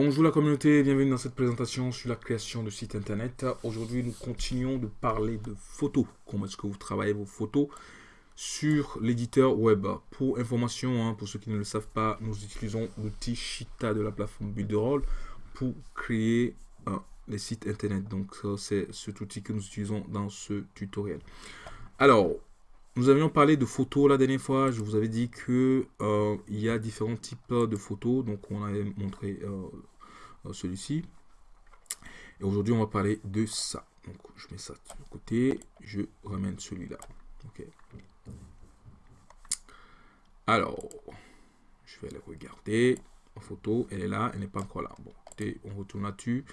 Bonjour la communauté, bienvenue dans cette présentation sur la création de sites internet. Aujourd'hui, nous continuons de parler de photos. Comment est-ce que vous travaillez vos photos sur l'éditeur web? Pour information, hein, pour ceux qui ne le savent pas, nous utilisons l'outil Shita de la plateforme Builderall pour créer euh, les sites internet. Donc, c'est cet outil que nous utilisons dans ce tutoriel. Alors, nous avions parlé de photos la dernière fois. Je vous avais dit que euh, il y a différents types de photos. Donc on avait montré euh, euh, celui-ci. Et aujourd'hui on va parler de ça. Donc je mets ça de côté. Je ramène celui-là. Ok. Alors, je vais aller regarder. Ma photo, elle est là. Elle n'est pas encore là. Bon, écoutez, on retourne là-dessus.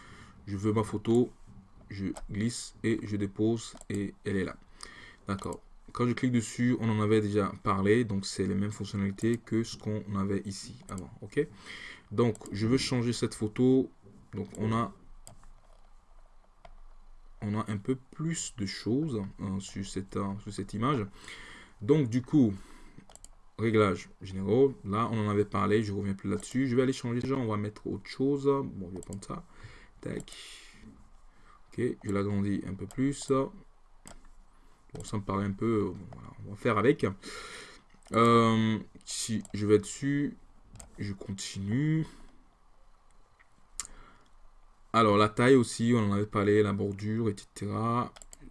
Je veux ma photo. Je glisse et je dépose et elle est là. D'accord. Quand je clique dessus, on en avait déjà parlé, donc c'est les mêmes fonctionnalités que ce qu'on avait ici avant, ok? Donc, je veux changer cette photo, donc on a, un peu plus de choses hein, sur, cette, hein, sur cette image. Donc, du coup, réglage généraux, là on en avait parlé, je reviens plus là-dessus. Je vais aller changer déjà, on va mettre autre chose. Bon, je vais prendre ça. Tac. Ok, je l'agrandis un peu plus. Bon, ça me paraît un peu... Euh, on va faire avec. Euh, si je vais dessus, je continue. Alors, la taille aussi, on en avait parlé, la bordure, etc.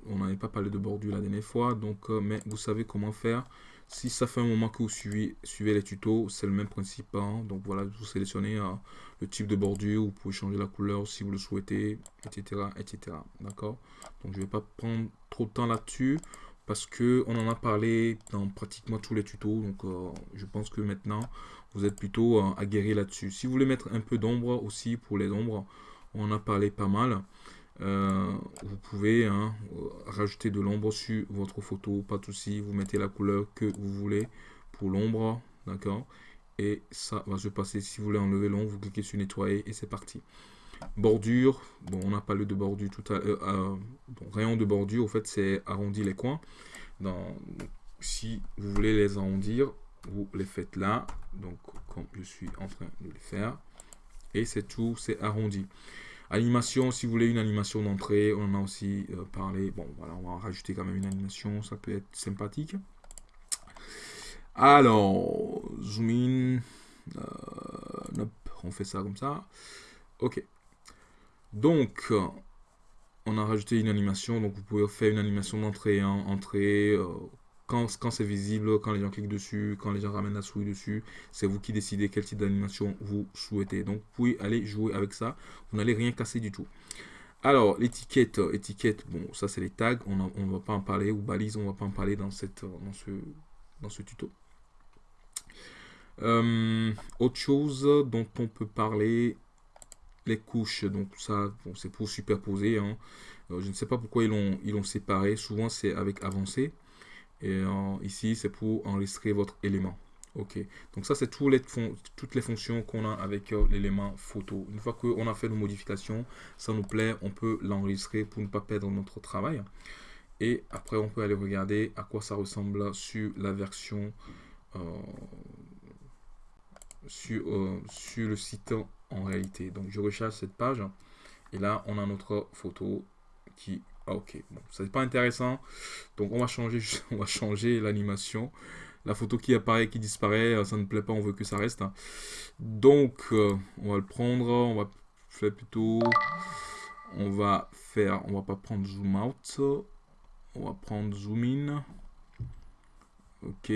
On n'avait pas parlé de bordure la dernière fois, donc, euh, mais vous savez comment faire. Si ça fait un moment que vous suivez, les tutos, c'est le même principe. Hein. Donc voilà, vous sélectionnez euh, le type de bordure, vous pouvez changer la couleur si vous le souhaitez, etc. etc. D'accord? Donc je ne vais pas prendre trop de temps là-dessus parce que on en a parlé dans pratiquement tous les tutos. Donc euh, je pense que maintenant, vous êtes plutôt euh, aguerri là-dessus. Si vous voulez mettre un peu d'ombre aussi pour les ombres, on en a parlé pas mal. Euh, vous pouvez hein, rajouter de l'ombre sur votre photo, pas de souci, vous mettez la couleur que vous voulez pour l'ombre, d'accord Et ça va se passer, si vous voulez enlever l'ombre, vous cliquez sur nettoyer et c'est parti. Bordure, bon on a parlé de bordure tout à l'heure, euh, rayon de bordure, au fait c'est arrondir les coins. Si vous voulez les arrondir, vous les faites là, donc comme je suis en train de les faire, et c'est tout, c'est arrondi. Animation, si vous voulez une animation d'entrée, on en a aussi euh, parlé. Bon, voilà, on va rajouter quand même une animation, ça peut être sympathique. Alors, zoom in. Euh, on fait ça comme ça. Ok. Donc, on a rajouté une animation. Donc, vous pouvez faire une animation d'entrée, hein, entrée, euh, quand, c'est visible, quand les gens cliquent dessus, quand les gens ramènent la souris dessus, c'est vous qui décidez quel type d'animation vous souhaitez. Donc, vous pouvez aller jouer avec ça. Vous n'allez rien casser du tout. Alors, l'étiquette, étiquette, bon, ça c'est les tags, on ne va pas en parler, ou balises, on ne va pas en parler dans, cette, dans, ce, dans ce tuto. Euh, autre chose dont on peut parler, les couches, donc ça, c'est pour superposer. Hein. Euh, je ne sais pas pourquoi ils l'ont séparé, souvent c'est avec avancé. Et ici, c'est pour enregistrer votre élément. Ok, donc ça c'est les toutes les fonctions qu'on a avec euh, l'élément photo. Une fois qu'on a fait nos modifications, ça nous plaît, on peut l'enregistrer pour ne pas perdre notre travail. Et après, on peut aller regarder à quoi ça ressemble sur la version euh, sur, euh, sur le site en réalité. Donc je recharge cette page et là on a notre photo qui ah, ok, bon, ça n'est pas intéressant. Donc on va changer, on va changer l'animation. La photo qui apparaît, qui disparaît, euh, ça ne plaît pas, on veut que ça reste. Hein. Donc euh, on va le prendre, on va faire plutôt, on va faire, on va pas prendre zoom out, on va prendre zoom in. Ok,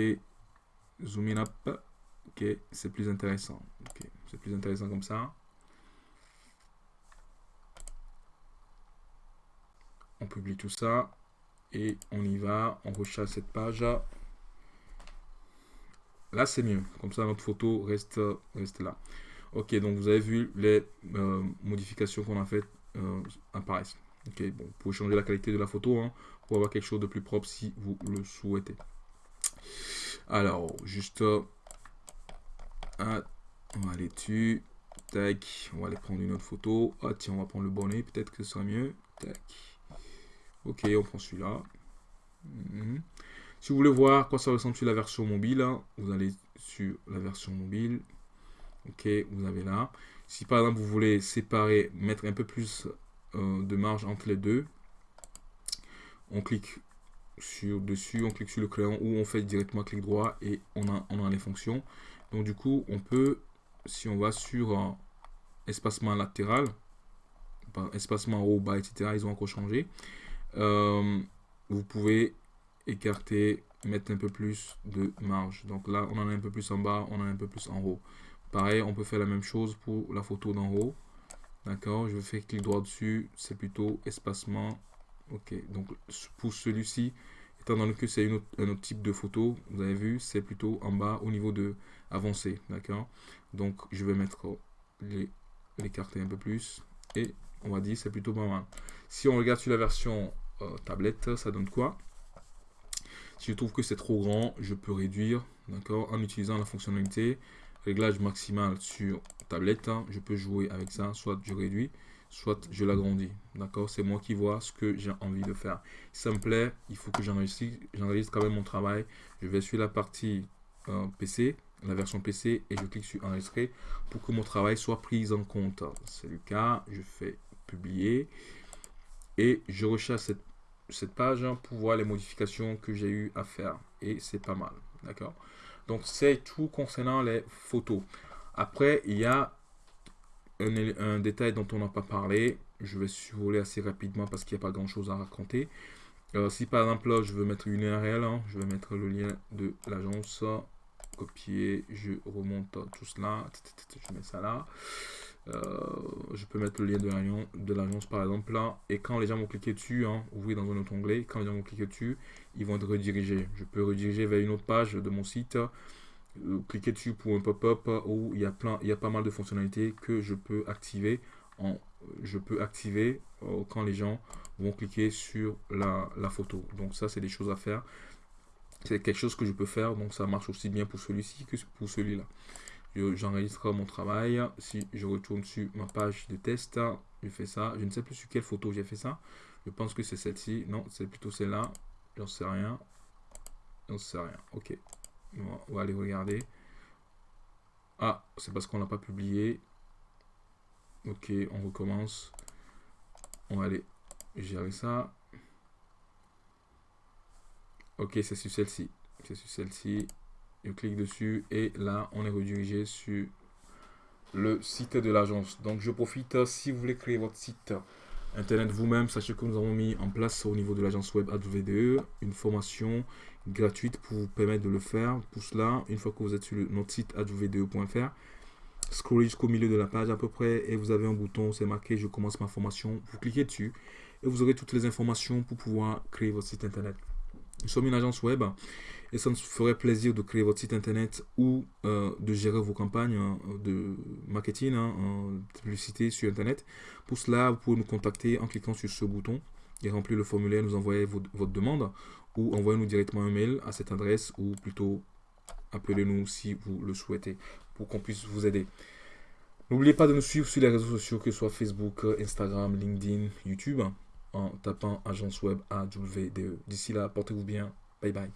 zoom in up. Ok, c'est plus intéressant. Ok, c'est plus intéressant comme ça. On publie tout ça et on y va, on rechasse cette page. Là, c'est mieux. Comme ça, notre photo reste, là. Ok, donc vous avez vu les euh, modifications qu'on a faites euh, apparaissent. Ok, bon, vous pouvez changer la qualité de la photo hein, pour avoir quelque chose de plus propre si vous le souhaitez. Alors, juste, euh, on va aller dessus. Tac, on va aller prendre une autre photo. Ah tiens, on va prendre le bonnet, peut-être que ce sera mieux. Tac. Ok, on prend celui-là. Mhm. Si vous voulez voir quoi ça ressemble sur la version mobile, hein, vous allez sur la version mobile. Ok, vous avez là. Si par exemple vous voulez séparer, mettre un peu plus euh, de marge entre les deux, on clique sur dessus, on clique sur le crayon ou on fait directement clic droit et on a, on a les fonctions. Donc du coup, on peut, si on va sur euh, espacement latéral, espacement haut, bas, etc., ils ont encore changé. Euh, vous pouvez écarter, mettre un peu plus de marge. Donc là, on en a un peu plus en bas, on en a un peu plus en haut. Pareil, on peut faire la même chose pour la photo d'en haut. D'accord, je fais clic droit dessus, c'est plutôt espacement. Ok, donc pour celui-ci, étant donné que c'est un autre type de photo, vous avez vu, c'est plutôt en bas au niveau de avancé. D'accord, donc je vais mettre l'écarter un peu plus et on va dire c'est plutôt pas mal. Si on regarde sur la version euh, tablette, ça donne quoi? Si je trouve que c'est trop grand, je peux réduire, d'accord, en utilisant la fonctionnalité réglage maximal sur tablette. Hein. je peux jouer avec ça, soit je réduis, soit je l'agrandis. D'accord? C'est moi qui vois ce que j'ai envie de faire. Si ça me plaît, il faut que j'enregistre quand même mon travail. Je vais sur la partie euh, PC, la version PC, et je clique sur enregistrer pour que mon travail soit pris en compte. C'est le cas, je fais publier et je recherche cette, cette page pour voir les modifications que j'ai eu à faire. Et c'est pas mal d'accord? Donc c'est tout concernant les photos. Après il y a un, détail dont on n'a pas parlé. Je vais survoler assez rapidement parce qu'il n'y a pas grand chose à raconter. Si par exemple je veux mettre une URL hein, je vais mettre le lien de l'agence. Copier je remonte tout cela. Je mets ça là je peux mettre le lien de l'agence par exemple là. Et quand les gens vont cliquer dessus, hein, ouvrir dans un autre onglet, quand les gens vont cliquer dessus, ils vont être redirigés. Je peux rediriger vers une autre page de mon site. Euh, cliquer dessus pour un pop-up où il y a plein, il y a pas mal de fonctionnalités que je peux activer. En, je peux activer euh, quand les gens vont cliquer sur la photo. Donc ça, c'est des choses à faire. C'est quelque chose que je peux faire. Donc ça marche aussi bien pour celui-ci que pour celui-là j'enregistre mon travail. Si je retourne sur ma page de test, je fais ça. Je ne sais plus sur quelle photo j'ai fait ça. Je pense que c'est celle-ci. Non, c'est plutôt celle-là. J'en sais rien. J'en sais rien. Ok. on va aller regarder. Ah, c'est parce qu'on l'a pas publié. Ok, on recommence. On va aller gérer ça. Ok, c'est sur celle-ci. C'est sur celle-ci je clique dessus et là on est redirigé sur le site de l'agence. Donc je profite, si vous voulez créer votre site internet vous-même, sachez que nous avons mis en place au niveau de l'agence web AdVDE une formation gratuite pour vous permettre de le faire. Pour cela, une fois que vous êtes sur notre site advde.fr, scrollez jusqu'au milieu de la page à peu près et vous avez un bouton, c'est marqué je commence ma formation. Vous cliquez dessus et vous aurez toutes les informations pour pouvoir créer votre site internet. Nous sommes une agence web et ça nous ferait plaisir de créer votre site internet ou euh, de gérer vos campagnes hein, de marketing, hein, de publicité sur internet. Pour cela, vous pouvez nous contacter en cliquant sur ce bouton et remplir le formulaire, nous envoyer votre, demande ou envoyez-nous directement un mail à cette adresse ou plutôt appelez-nous si vous le souhaitez pour qu'on puisse vous aider. N'oubliez pas de nous suivre sur les réseaux sociaux, que ce soit Facebook, Instagram, LinkedIn, YouTube en tapant agence web AWDE. D'ici là, portez-vous bien. Bye bye.